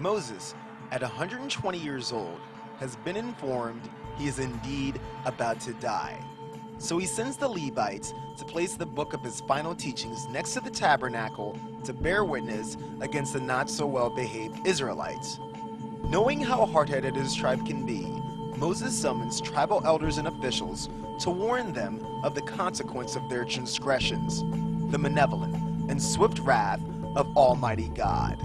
Moses, at 120 years old, has been informed he is indeed about to die. So he sends the Levites to place the book of his final teachings next to the tabernacle to bear witness against the not so well behaved Israelites. Knowing how hard headed his tribe can be, Moses summons tribal elders and officials to warn them of the consequence of their transgressions, the malevolent and swift wrath of Almighty God.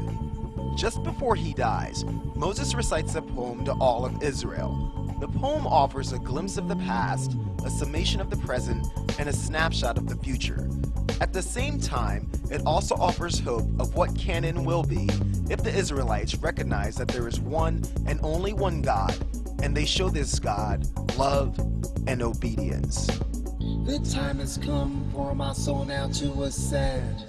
Just before he dies, Moses recites a poem to all of Israel. The poem offers a glimpse of the past, a summation of the present, and a snapshot of the future. At the same time, it also offers hope of what can and will be if the Israelites recognize that there is one and only one God, and they show this God love and obedience. The time has come for my soul now to ascend.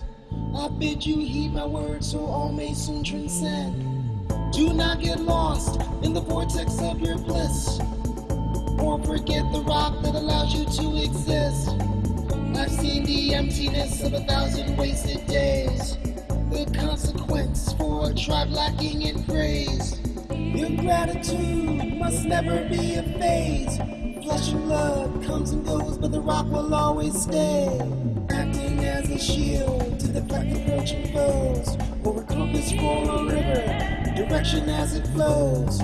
I bid you heed my words so all may soon transcend. Do not get lost in the vortex of your bliss, or forget the rock that allows you to exist. I've seen the emptiness of a thousand wasted days, the consequence for a tribe lacking in praise. Your gratitude must never be a phase. Flesh and blood comes and goes, but the rock will always stay. Acting as a shield deflect approaching foes, or a compass for a river, direction as it flows.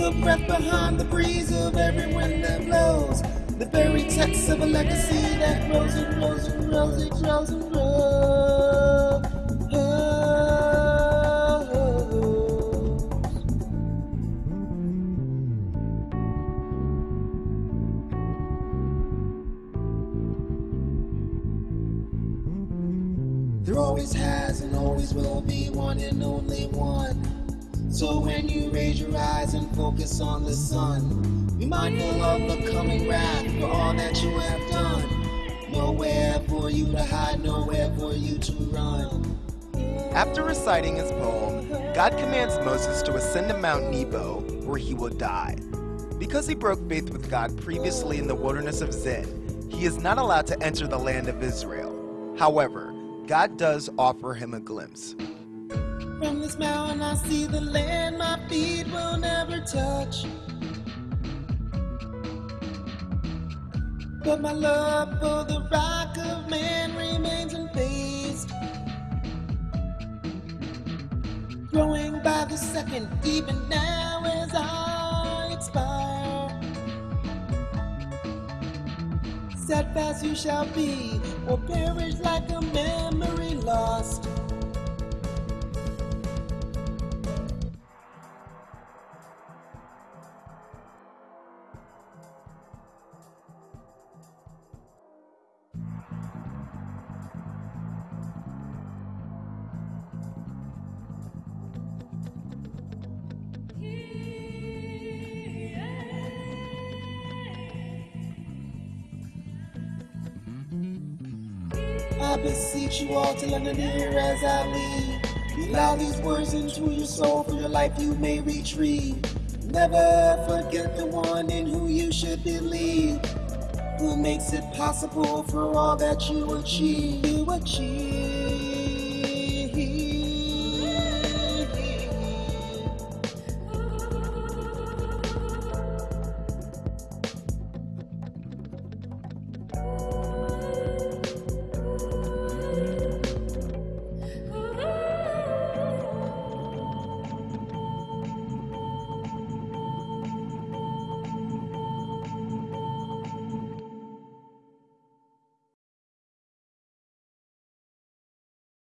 The breath behind the breeze of every wind that blows. The very text of a legacy that grows and grows and grows and grows and grows. There always has and always will be one and only one. So when you raise your eyes and focus on the sun, be mindful of the coming wrath for all that you have done. Nowhere for you to hide, nowhere for you to run. After reciting his poem, God commands Moses to ascend to Mount Nebo, where he will die. Because he broke faith with God previously in the wilderness of Zin, he is not allowed to enter the land of Israel. However, God does offer him a glimpse. From this mountain I see the land my feet will never touch. But my love for the rock of man remains unfazed. Growing by the second, even now Steadfast you shall be, or perish like a memory I beseech you all to lend an ear as I lead. Allow these words into your soul for your life you may retrieve. Never forget the one in who you should believe. Who makes it possible for all that you achieve. You achieve.